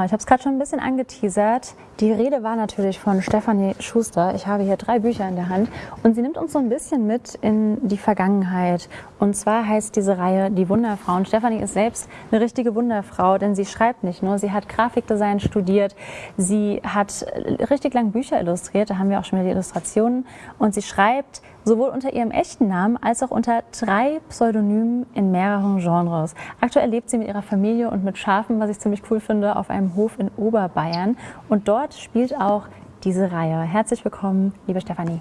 Genau, ich habe es gerade schon ein bisschen angeteasert. Die Rede war natürlich von Stefanie Schuster. Ich habe hier drei Bücher in der Hand und sie nimmt uns so ein bisschen mit in die Vergangenheit. Und zwar heißt diese Reihe Die Wunderfrauen. Stefanie ist selbst eine richtige Wunderfrau, denn sie schreibt nicht nur, sie hat Grafikdesign studiert, sie hat richtig lang Bücher illustriert, da haben wir auch schon wieder die Illustrationen und sie schreibt sowohl unter ihrem echten Namen als auch unter drei Pseudonymen in mehreren Genres. Aktuell lebt sie mit ihrer Familie und mit Schafen, was ich ziemlich cool finde, auf einem Hof in Oberbayern. Und dort spielt auch diese Reihe. Herzlich willkommen, liebe Stefanie.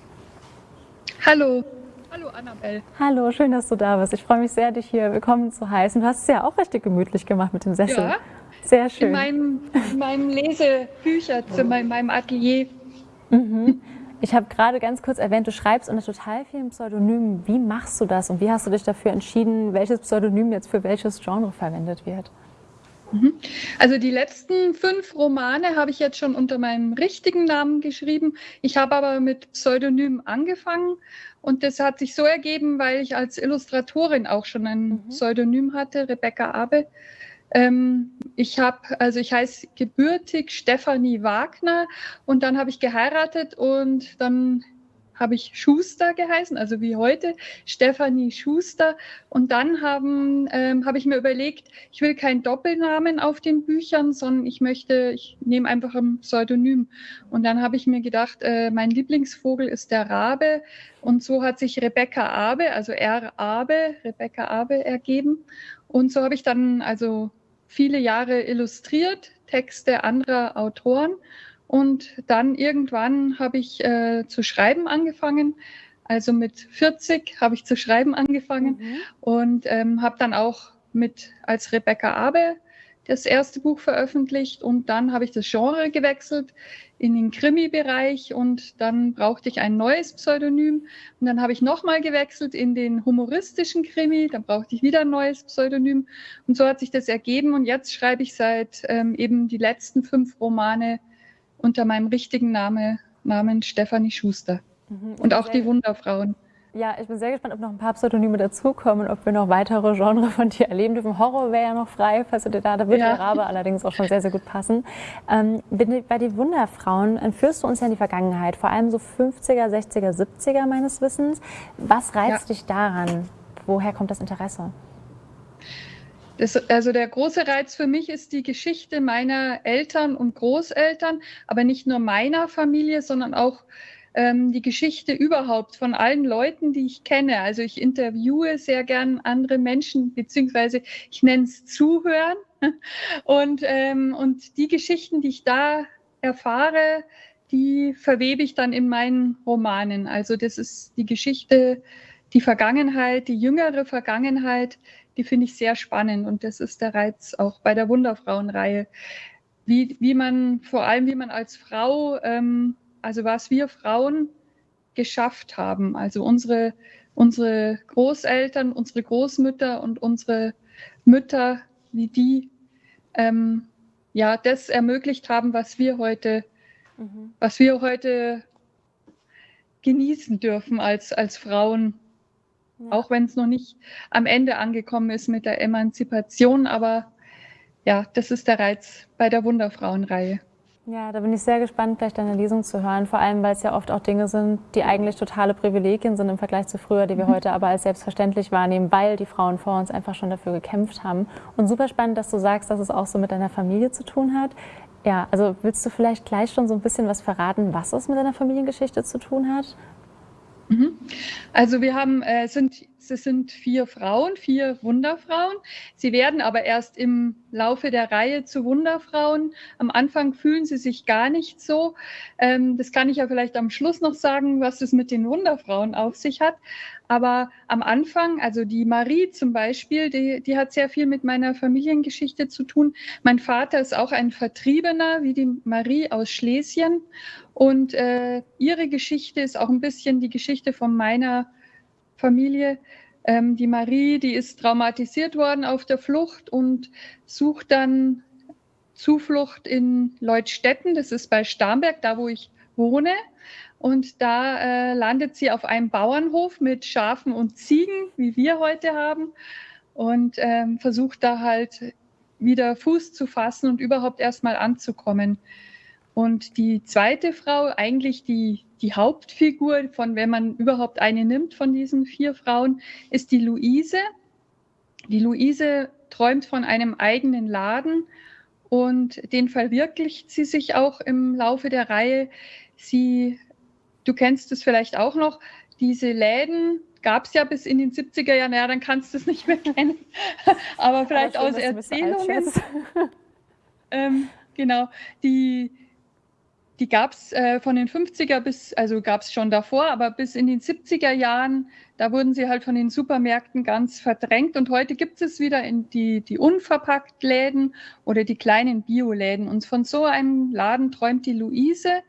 Hallo. Hallo Annabelle. Hallo, schön, dass du da bist. Ich freue mich sehr, dich hier willkommen zu heißen. Du hast es ja auch richtig gemütlich gemacht mit dem Sessel. Ja, sehr schön. In meinem, in meinem Lesebücherzimmer, in meinem Atelier. Mhm. Ich habe gerade ganz kurz erwähnt, du schreibst unter total vielen Pseudonymen. Wie machst du das und wie hast du dich dafür entschieden, welches Pseudonym jetzt für welches Genre verwendet wird? Mhm. Also die letzten fünf Romane habe ich jetzt schon unter meinem richtigen Namen geschrieben. Ich habe aber mit Pseudonym angefangen und das hat sich so ergeben, weil ich als Illustratorin auch schon ein mhm. Pseudonym hatte, Rebecca Abe. Ähm, ich habe, also ich heiße gebürtig Stefanie Wagner und dann habe ich geheiratet und dann habe ich Schuster geheißen, also wie heute, Stefanie Schuster. Und dann haben, ähm, habe ich mir überlegt, ich will keinen Doppelnamen auf den Büchern, sondern ich möchte, ich nehme einfach ein Pseudonym. Und dann habe ich mir gedacht, äh, mein Lieblingsvogel ist der Rabe. Und so hat sich Rebecca Abe, also R. Abe, Rebecca Abe ergeben. Und so habe ich dann also viele Jahre illustriert, Texte anderer Autoren. Und dann irgendwann habe ich äh, zu schreiben angefangen. Also mit 40 habe ich zu schreiben angefangen mhm. und ähm, habe dann auch mit als Rebecca Abe das erste Buch veröffentlicht und dann habe ich das Genre gewechselt in den Krimi-Bereich und dann brauchte ich ein neues Pseudonym und dann habe ich nochmal gewechselt in den humoristischen Krimi, dann brauchte ich wieder ein neues Pseudonym und so hat sich das ergeben und jetzt schreibe ich seit ähm, eben die letzten fünf Romane unter meinem richtigen Name, Namen Stefanie Schuster mhm, und auch die Wunderfrauen. Ja, ich bin sehr gespannt, ob noch ein paar Pseudonyme dazukommen und ob wir noch weitere Genres von dir erleben dürfen. Horror wäre ja noch frei, falls du dir da, da wird ja. der Rabe allerdings auch schon sehr, sehr gut passen. Ähm, bei den Wunderfrauen entführst du uns ja in die Vergangenheit, vor allem so 50er, 60er, 70er meines Wissens. Was reizt ja. dich daran? Woher kommt das Interesse? Das, also der große Reiz für mich ist die Geschichte meiner Eltern und Großeltern, aber nicht nur meiner Familie, sondern auch ähm, die Geschichte überhaupt von allen Leuten, die ich kenne. Also ich interviewe sehr gern andere Menschen, beziehungsweise ich nenne es Zuhören. Und, ähm, und die Geschichten, die ich da erfahre, die verwebe ich dann in meinen Romanen. Also das ist die Geschichte, die Vergangenheit, die jüngere Vergangenheit, die finde ich sehr spannend. Und das ist der Reiz auch bei der Wunderfrauenreihe. Wie, wie man, vor allem wie man als Frau ähm, also was wir Frauen geschafft haben, also unsere, unsere Großeltern, unsere Großmütter und unsere Mütter, wie die ähm, ja das ermöglicht haben, was wir heute, mhm. was wir heute genießen dürfen als, als Frauen. Ja. Auch wenn es noch nicht am Ende angekommen ist mit der Emanzipation, aber ja, das ist der Reiz bei der Wunderfrauenreihe. Ja, da bin ich sehr gespannt, gleich deine Lesung zu hören. Vor allem, weil es ja oft auch Dinge sind, die eigentlich totale Privilegien sind im Vergleich zu früher, die wir mhm. heute aber als selbstverständlich wahrnehmen, weil die Frauen vor uns einfach schon dafür gekämpft haben. Und super spannend, dass du sagst, dass es auch so mit deiner Familie zu tun hat. Ja, also willst du vielleicht gleich schon so ein bisschen was verraten, was es mit deiner Familiengeschichte zu tun hat? Mhm. Also wir haben, äh, sind, es sind vier Frauen, vier Wunderfrauen. Sie werden aber erst im Laufe der Reihe zu Wunderfrauen. Am Anfang fühlen sie sich gar nicht so. Ähm, das kann ich ja vielleicht am Schluss noch sagen, was es mit den Wunderfrauen auf sich hat. Aber am Anfang, also die Marie zum Beispiel, die, die hat sehr viel mit meiner Familiengeschichte zu tun. Mein Vater ist auch ein Vertriebener, wie die Marie aus Schlesien. Und äh, ihre Geschichte ist auch ein bisschen die Geschichte von meiner Familie. Ähm, die Marie, die ist traumatisiert worden auf der Flucht und sucht dann Zuflucht in Leutstetten. Das ist bei Starnberg, da wo ich wohne. Und da äh, landet sie auf einem Bauernhof mit Schafen und Ziegen, wie wir heute haben, und ähm, versucht da halt wieder Fuß zu fassen und überhaupt erstmal anzukommen. Und die zweite Frau, eigentlich die, die Hauptfigur von, wenn man überhaupt eine nimmt von diesen vier Frauen, ist die Luise. Die Luise träumt von einem eigenen Laden und den verwirklicht sie sich auch im Laufe der Reihe. Sie, du kennst es vielleicht auch noch, diese Läden gab es ja bis in den 70er Jahren, ja, dann kannst du es nicht mehr kennen, aber vielleicht aus Erzählungen. Ähm, genau, die, die gab es äh, von den 50er bis, also gab es schon davor, aber bis in den 70er Jahren, da wurden sie halt von den Supermärkten ganz verdrängt. Und heute gibt es wieder in die, die unverpackt Läden oder die kleinen Bioläden. Und von so einem Laden träumt die Luise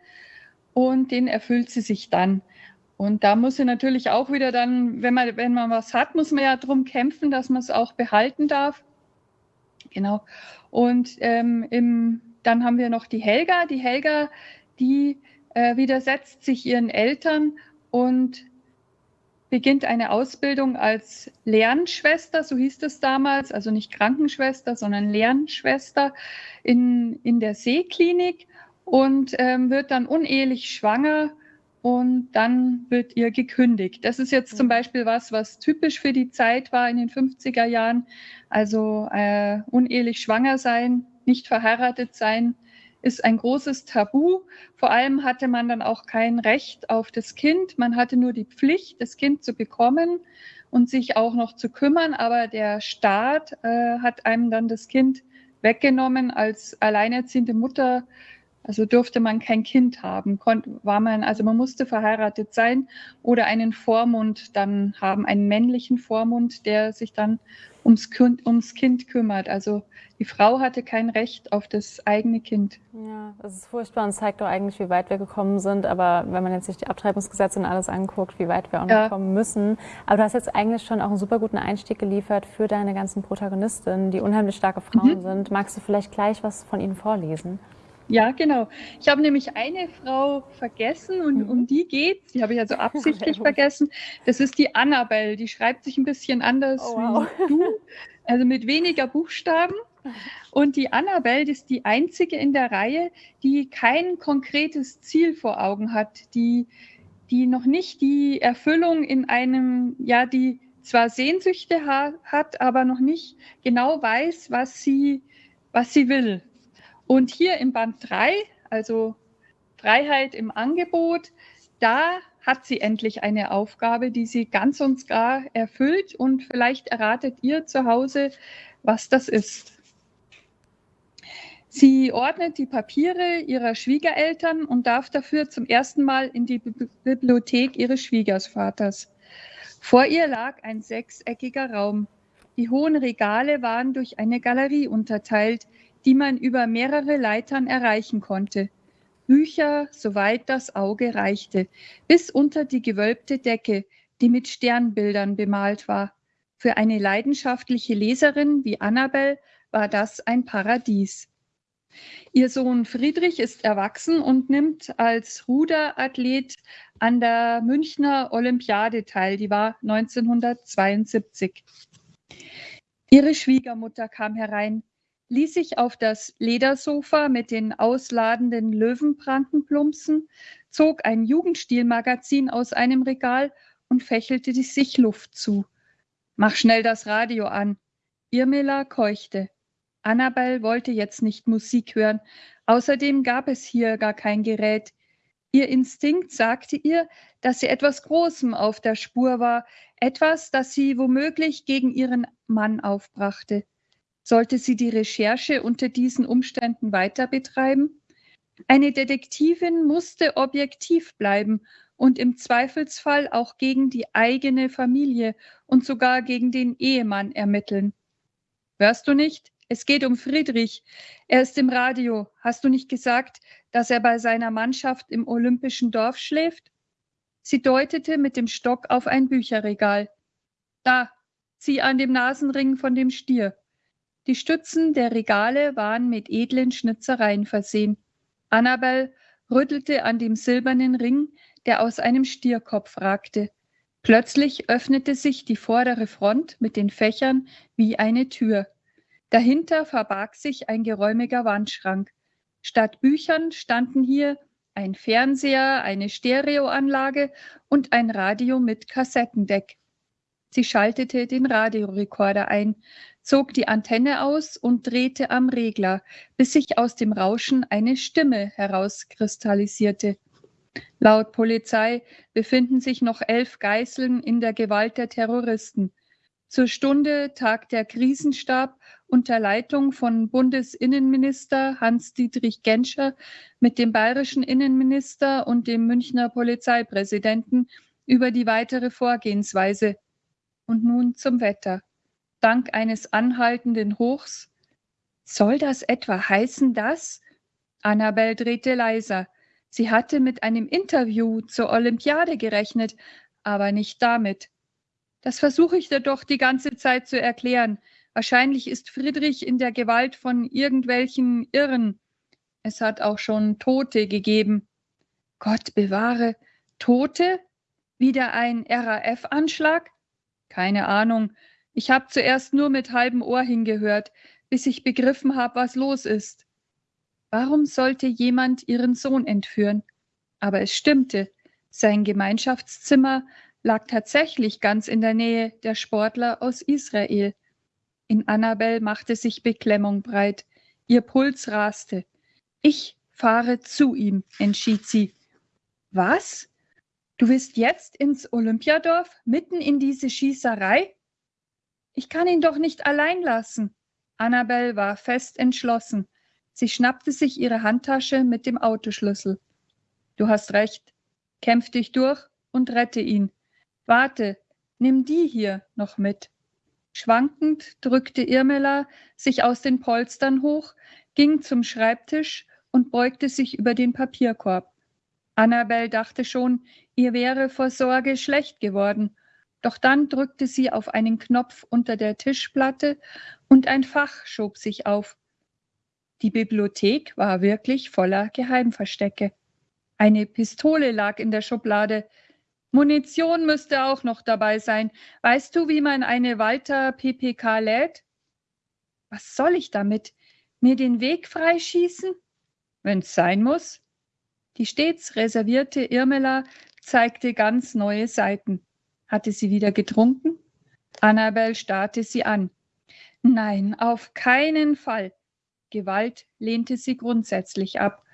und den erfüllt sie sich dann. Und da muss sie natürlich auch wieder dann, wenn man, wenn man was hat, muss man ja darum kämpfen, dass man es auch behalten darf. Genau. Und ähm, im, dann haben wir noch die Helga. Die Helga die äh, widersetzt sich ihren Eltern und beginnt eine Ausbildung als Lernschwester, so hieß es damals, also nicht Krankenschwester, sondern Lernschwester in, in der Seeklinik und ähm, wird dann unehelich schwanger und dann wird ihr gekündigt. Das ist jetzt zum mhm. Beispiel was, was typisch für die Zeit war in den 50er Jahren. Also äh, unehelich schwanger sein, nicht verheiratet sein, ist ein großes Tabu. Vor allem hatte man dann auch kein Recht auf das Kind. Man hatte nur die Pflicht, das Kind zu bekommen und sich auch noch zu kümmern. Aber der Staat äh, hat einem dann das Kind weggenommen als alleinerziehende Mutter. Also durfte man kein Kind haben, war man, also man musste verheiratet sein oder einen Vormund dann haben, einen männlichen Vormund, der sich dann ums kind, ums kind kümmert. Also die Frau hatte kein Recht auf das eigene Kind. Ja, das ist furchtbar und zeigt doch eigentlich, wie weit wir gekommen sind. Aber wenn man jetzt sich die Abtreibungsgesetze und alles anguckt, wie weit wir auch noch ja. kommen müssen. Aber du hast jetzt eigentlich schon auch einen super guten Einstieg geliefert für deine ganzen Protagonistinnen, die unheimlich starke Frauen mhm. sind. Magst du vielleicht gleich was von ihnen vorlesen? Ja, genau. Ich habe nämlich eine Frau vergessen und mhm. um die geht's. Die habe ich also absichtlich vergessen. Das ist die Annabelle. Die schreibt sich ein bisschen anders oh, wow. wie du, also mit weniger Buchstaben. Und die Annabelle ist die einzige in der Reihe, die kein konkretes Ziel vor Augen hat, die, die noch nicht die Erfüllung in einem, ja, die zwar Sehnsüchte ha hat, aber noch nicht genau weiß, was sie, was sie will. Und hier im Band 3, also Freiheit im Angebot, da hat sie endlich eine Aufgabe, die sie ganz und gar erfüllt. Und vielleicht erratet ihr zu Hause, was das ist. Sie ordnet die Papiere ihrer Schwiegereltern und darf dafür zum ersten Mal in die Bibliothek ihres Schwiegervaters. Vor ihr lag ein sechseckiger Raum. Die hohen Regale waren durch eine Galerie unterteilt, die man über mehrere Leitern erreichen konnte. Bücher, soweit das Auge reichte, bis unter die gewölbte Decke, die mit Sternbildern bemalt war. Für eine leidenschaftliche Leserin wie Annabel war das ein Paradies. Ihr Sohn Friedrich ist erwachsen und nimmt als Ruderathlet an der Münchner Olympiade teil. Die war 1972. Ihre Schwiegermutter kam herein ließ sich auf das Ledersofa mit den ausladenden Löwenprankenplumpsen, zog ein Jugendstilmagazin aus einem Regal und fächelte sich Luft zu. Mach schnell das Radio an. Irmela keuchte. Annabel wollte jetzt nicht Musik hören. Außerdem gab es hier gar kein Gerät. Ihr Instinkt sagte ihr, dass sie etwas Großem auf der Spur war, etwas, das sie womöglich gegen ihren Mann aufbrachte. Sollte sie die Recherche unter diesen Umständen weiter betreiben? Eine Detektivin musste objektiv bleiben und im Zweifelsfall auch gegen die eigene Familie und sogar gegen den Ehemann ermitteln. Hörst du nicht? Es geht um Friedrich. Er ist im Radio. Hast du nicht gesagt, dass er bei seiner Mannschaft im Olympischen Dorf schläft? Sie deutete mit dem Stock auf ein Bücherregal. Da, zieh an dem Nasenring von dem Stier. Die Stützen der Regale waren mit edlen Schnitzereien versehen. Annabel rüttelte an dem silbernen Ring, der aus einem Stierkopf ragte. Plötzlich öffnete sich die vordere Front mit den Fächern wie eine Tür. Dahinter verbarg sich ein geräumiger Wandschrank. Statt Büchern standen hier ein Fernseher, eine Stereoanlage und ein Radio mit Kassettendeck. Sie schaltete den Radiorekorder ein, zog die Antenne aus und drehte am Regler, bis sich aus dem Rauschen eine Stimme herauskristallisierte. Laut Polizei befinden sich noch elf Geißeln in der Gewalt der Terroristen. Zur Stunde tagt der Krisenstab unter Leitung von Bundesinnenminister Hans-Dietrich Genscher mit dem bayerischen Innenminister und dem Münchner Polizeipräsidenten über die weitere Vorgehensweise. Und nun zum Wetter. Dank eines anhaltenden Hochs. Soll das etwa heißen, dass? Annabel drehte leiser. Sie hatte mit einem Interview zur Olympiade gerechnet, aber nicht damit. Das versuche ich dir doch die ganze Zeit zu erklären. Wahrscheinlich ist Friedrich in der Gewalt von irgendwelchen Irren. Es hat auch schon Tote gegeben. Gott bewahre. Tote? Wieder ein RAF-Anschlag? Keine Ahnung. Ich habe zuerst nur mit halbem Ohr hingehört, bis ich begriffen habe, was los ist. Warum sollte jemand ihren Sohn entführen? Aber es stimmte. Sein Gemeinschaftszimmer lag tatsächlich ganz in der Nähe der Sportler aus Israel. In Annabel machte sich Beklemmung breit. Ihr Puls raste. Ich fahre zu ihm, entschied sie. Was? Du willst jetzt ins Olympiadorf, mitten in diese Schießerei? Ich kann ihn doch nicht allein lassen. Annabel war fest entschlossen. Sie schnappte sich ihre Handtasche mit dem Autoschlüssel. Du hast recht. Kämpf dich durch und rette ihn. Warte, nimm die hier noch mit. Schwankend drückte Irmela sich aus den Polstern hoch, ging zum Schreibtisch und beugte sich über den Papierkorb. Annabel dachte schon, ihr wäre vor Sorge schlecht geworden, doch dann drückte sie auf einen Knopf unter der Tischplatte und ein Fach schob sich auf. Die Bibliothek war wirklich voller Geheimverstecke. Eine Pistole lag in der Schublade, Munition müsste auch noch dabei sein. Weißt du, wie man eine Walter PPK lädt? Was soll ich damit? Mir den Weg freischießen? Wenn's sein muss. Die stets reservierte Irmela zeigte ganz neue Seiten. Hatte sie wieder getrunken? Annabel starrte sie an. Nein, auf keinen Fall. Gewalt lehnte sie grundsätzlich ab.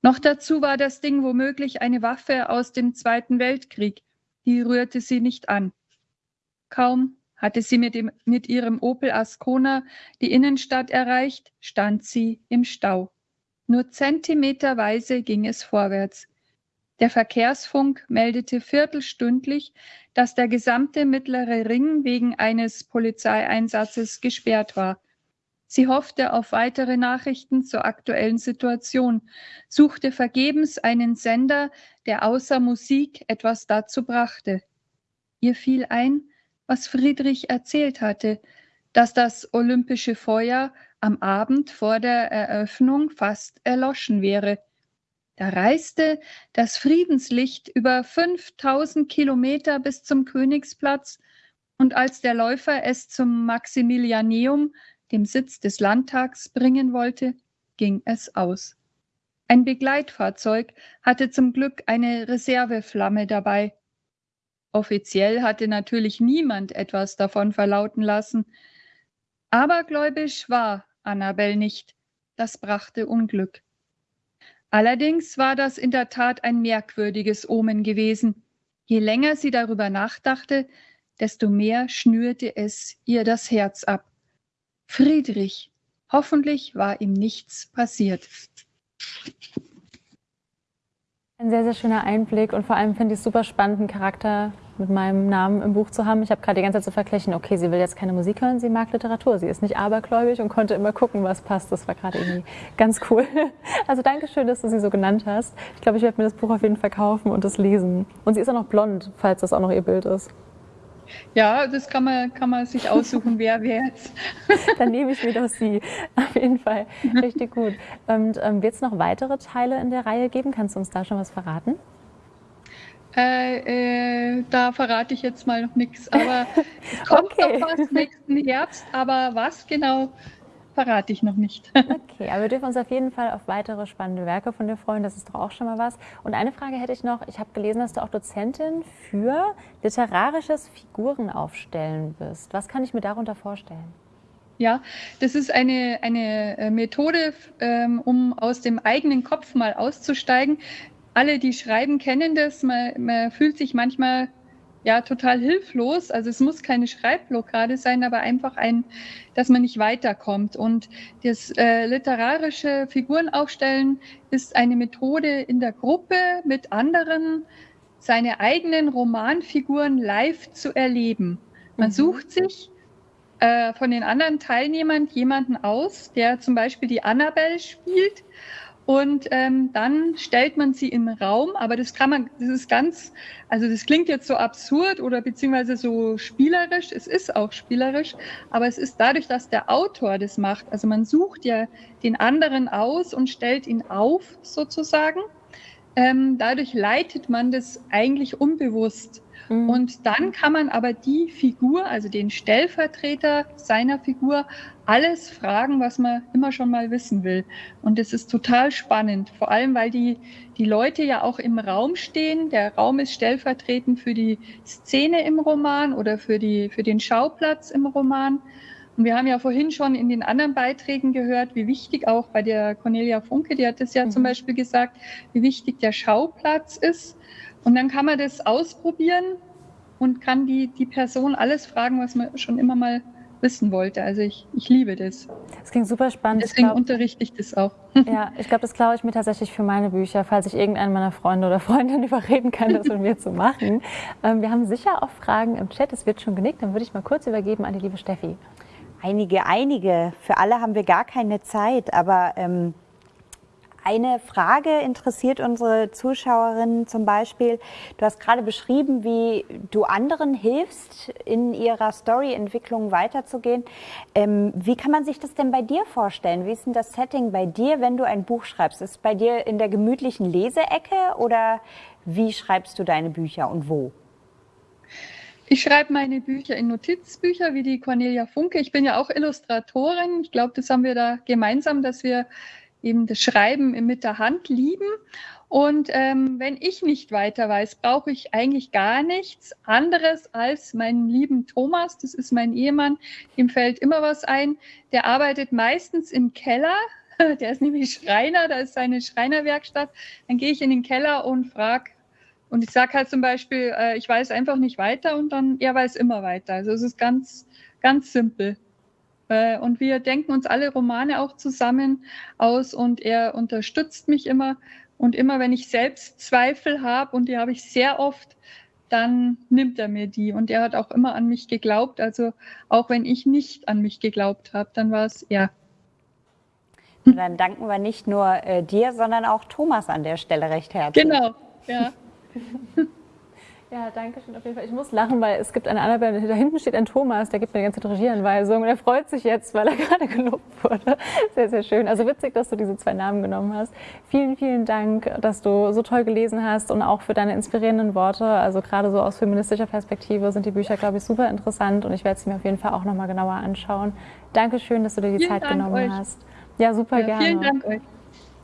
Noch dazu war das Ding womöglich eine Waffe aus dem Zweiten Weltkrieg. Die rührte sie nicht an. Kaum hatte sie mit, dem, mit ihrem Opel Ascona die Innenstadt erreicht, stand sie im Stau. Nur zentimeterweise ging es vorwärts. Der Verkehrsfunk meldete viertelstündlich, dass der gesamte mittlere Ring wegen eines Polizeieinsatzes gesperrt war. Sie hoffte auf weitere Nachrichten zur aktuellen Situation, suchte vergebens einen Sender, der außer Musik etwas dazu brachte. Ihr fiel ein, was Friedrich erzählt hatte, dass das olympische Feuer am Abend vor der Eröffnung fast erloschen wäre. Da reiste das Friedenslicht über 5000 Kilometer bis zum Königsplatz und als der Läufer es zum Maximilianeum dem Sitz des Landtags bringen wollte, ging es aus. Ein Begleitfahrzeug hatte zum Glück eine Reserveflamme dabei. Offiziell hatte natürlich niemand etwas davon verlauten lassen. Abergläubisch war Annabel nicht. Das brachte Unglück. Allerdings war das in der Tat ein merkwürdiges Omen gewesen. Je länger sie darüber nachdachte, desto mehr schnürte es ihr das Herz ab. Friedrich. Hoffentlich war ihm nichts passiert. Ein sehr, sehr schöner Einblick und vor allem finde ich es super spannend, einen Charakter mit meinem Namen im Buch zu haben. Ich habe gerade die ganze Zeit zu vergleichen, okay, sie will jetzt keine Musik hören, sie mag Literatur. Sie ist nicht abergläubig und konnte immer gucken, was passt. Das war gerade irgendwie ganz cool. Also danke schön, dass du sie so genannt hast. Ich glaube, ich werde mir das Buch auf jeden Fall kaufen und das lesen. Und sie ist auch noch blond, falls das auch noch ihr Bild ist. Ja, das kann man, kann man sich aussuchen, wer wer jetzt. Dann nehme ich mir doch Sie. Auf jeden Fall. Richtig gut. Und ähm, wird es noch weitere Teile in der Reihe geben? Kannst du uns da schon was verraten? Äh, äh, da verrate ich jetzt mal noch nichts. Aber es kommt okay. noch was nächsten Herbst. Aber was genau, verrate ich noch nicht. Okay, aber wir dürfen uns auf jeden Fall auf weitere spannende Werke von dir freuen. Das ist doch auch schon mal was. Und eine Frage hätte ich noch. Ich habe gelesen, dass du auch Dozentin für literarisches Figurenaufstellen bist. Was kann ich mir darunter vorstellen? Ja, das ist eine, eine Methode, ähm, um aus dem eigenen Kopf mal auszusteigen. Alle, die schreiben, kennen das. Man, man fühlt sich manchmal ja total hilflos. Also es muss keine Schreibblockade sein, aber einfach ein, dass man nicht weiterkommt. Und das äh, literarische Figurenaufstellen ist eine Methode in der Gruppe mit anderen, seine eigenen Romanfiguren live zu erleben. Man mhm. sucht sich äh, von den anderen Teilnehmern jemanden aus, der zum Beispiel die Annabelle spielt und ähm, dann stellt man sie im Raum, aber das kann man, das ist ganz, also das klingt jetzt so absurd oder beziehungsweise so spielerisch, es ist auch spielerisch, aber es ist dadurch, dass der Autor das macht, also man sucht ja den anderen aus und stellt ihn auf sozusagen, ähm, dadurch leitet man das eigentlich unbewusst. Mhm. Und dann kann man aber die Figur, also den Stellvertreter seiner Figur, alles fragen, was man immer schon mal wissen will. Und das ist total spannend, vor allem weil die, die Leute ja auch im Raum stehen. Der Raum ist stellvertretend für die Szene im Roman oder für, die, für den Schauplatz im Roman. Und wir haben ja vorhin schon in den anderen Beiträgen gehört, wie wichtig auch bei der Cornelia Funke, die hat es ja mhm. zum Beispiel gesagt, wie wichtig der Schauplatz ist. Und dann kann man das ausprobieren und kann die, die Person alles fragen, was man schon immer mal wissen wollte. Also ich, ich liebe das. Das klingt super spannend. Deswegen glaub, unterrichte ich das auch. Ja, ich glaube, das klaue ich mir tatsächlich für meine Bücher, falls ich irgendeinen meiner Freunde oder Freundinnen überreden kann, das mit mir zu machen. Ähm, wir haben sicher auch Fragen im Chat, es wird schon genickt. Dann würde ich mal kurz übergeben an die liebe Steffi. Einige, einige. Für alle haben wir gar keine Zeit, aber ähm, eine Frage interessiert unsere Zuschauerinnen zum Beispiel. Du hast gerade beschrieben, wie du anderen hilfst, in ihrer Storyentwicklung weiterzugehen. Ähm, wie kann man sich das denn bei dir vorstellen? Wie ist denn das Setting bei dir, wenn du ein Buch schreibst? Ist es bei dir in der gemütlichen Leseecke oder wie schreibst du deine Bücher und wo? Ich schreibe meine Bücher in Notizbücher wie die Cornelia Funke. Ich bin ja auch Illustratorin. Ich glaube, das haben wir da gemeinsam, dass wir eben das Schreiben mit der Hand lieben. Und ähm, wenn ich nicht weiter weiß, brauche ich eigentlich gar nichts anderes als meinen lieben Thomas. Das ist mein Ehemann. Ihm fällt immer was ein. Der arbeitet meistens im Keller. Der ist nämlich Schreiner. Da ist seine Schreinerwerkstatt. Dann gehe ich in den Keller und frage, und ich sage halt zum Beispiel, äh, ich weiß einfach nicht weiter und dann, er weiß immer weiter. Also es ist ganz, ganz simpel. Äh, und wir denken uns alle Romane auch zusammen aus und er unterstützt mich immer. Und immer wenn ich selbst Zweifel habe, und die habe ich sehr oft, dann nimmt er mir die. Und er hat auch immer an mich geglaubt. Also auch wenn ich nicht an mich geglaubt habe, dann war es er. Dann danken wir nicht nur äh, dir, sondern auch Thomas an der Stelle recht herzlich. Genau, ja. Ja, danke schön auf jeden Fall. Ich muss lachen, weil es gibt eine Annabelle, da hinten steht ein Thomas, der gibt mir die ganze Regieanweisung und er freut sich jetzt, weil er gerade gelobt wurde. Sehr, sehr schön. Also witzig, dass du diese zwei Namen genommen hast. Vielen, vielen Dank, dass du so toll gelesen hast und auch für deine inspirierenden Worte. Also gerade so aus feministischer Perspektive sind die Bücher, glaube ich, super interessant und ich werde sie mir auf jeden Fall auch nochmal genauer anschauen. Dankeschön, dass du dir die vielen Zeit Dank genommen euch. hast. Ja, super ja, gerne. Vielen Dank euch.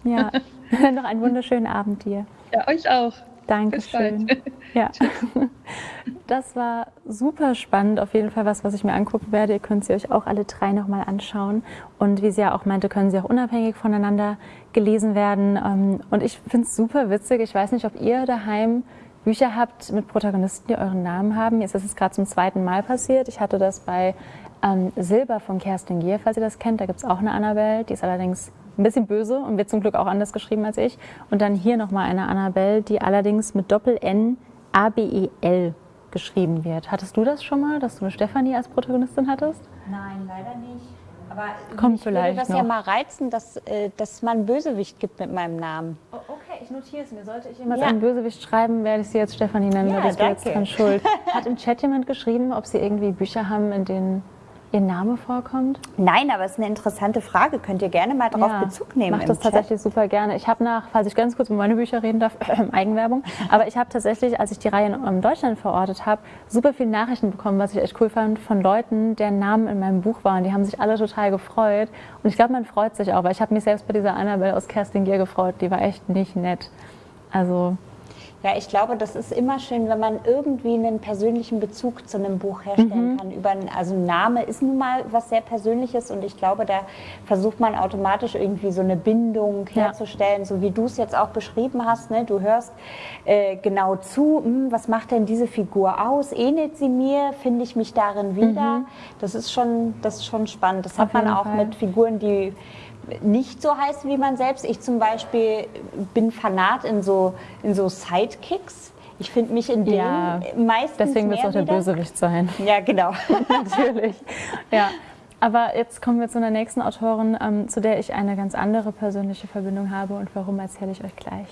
Ja, noch einen wunderschönen Abend dir. Ja, euch auch. Dankeschön. Ja. Das war super spannend, auf jeden Fall was, was ich mir angucken werde. Ihr könnt sie euch auch alle drei nochmal anschauen. Und wie sie ja auch meinte, können sie auch unabhängig voneinander gelesen werden. Ähm, und ich finde es super witzig. Ich weiß nicht, ob ihr daheim Bücher habt mit Protagonisten, die euren Namen haben. Mir ist das gerade zum zweiten Mal passiert. Ich hatte das bei ähm, Silber von Kerstin Gier, falls ihr das kennt. Da gibt es auch eine Annabelle, die ist allerdings ein bisschen böse und wird zum Glück auch anders geschrieben als ich. Und dann hier nochmal eine Annabelle, die allerdings mit Doppel-N A-B-E-L geschrieben wird. Hattest du das schon mal, dass du eine Stefanie als Protagonistin hattest? Nein, leider nicht. Aber Kommt ich vielleicht würde das noch. ja mal reizen, dass, äh, dass man Bösewicht gibt mit meinem Namen. Oh, okay, ich notiere es mir. Sollte ich jemals ja. einen Bösewicht schreiben, werde ich sie jetzt Stefanie nennen. Ja, da bist du jetzt dran schuld. Hat im Chat jemand geschrieben, ob sie irgendwie Bücher haben, in denen Ihr Name vorkommt? Nein, aber es ist eine interessante Frage. Könnt ihr gerne mal darauf ja, Bezug nehmen. Ich mache das Chat. tatsächlich super gerne. Ich habe nach, falls ich ganz kurz über meine Bücher reden darf, Eigenwerbung, aber ich habe tatsächlich, als ich die Reihe in Deutschland verortet habe, super viele Nachrichten bekommen, was ich echt cool fand, von Leuten, deren Namen in meinem Buch waren. Die haben sich alle total gefreut. Und ich glaube, man freut sich auch, weil ich habe mich selbst bei dieser Annabelle aus Kerstin Gier gefreut. Die war echt nicht nett. Also ja, ich glaube, das ist immer schön, wenn man irgendwie einen persönlichen Bezug zu einem Buch herstellen mhm. kann. Über also ein Name ist nun mal was sehr Persönliches und ich glaube, da versucht man automatisch irgendwie so eine Bindung herzustellen, ja. so wie du es jetzt auch beschrieben hast. Ne? Du hörst äh, genau zu, hm, was macht denn diese Figur aus? Ähnelt sie mir? Finde ich mich darin wieder? Mhm. Das ist schon, das ist schon spannend. Das Auf hat man auch Fall. mit Figuren, die nicht so heißt wie man selbst. Ich zum Beispiel bin Fanat in so, in so Sidekicks. Ich finde mich in denen ja, meistens Deswegen wird es auch der wieder. Bösewicht sein. Ja, genau. Natürlich. Ja. Aber jetzt kommen wir zu einer nächsten Autorin, ähm, zu der ich eine ganz andere persönliche Verbindung habe und warum erzähle ich euch gleich.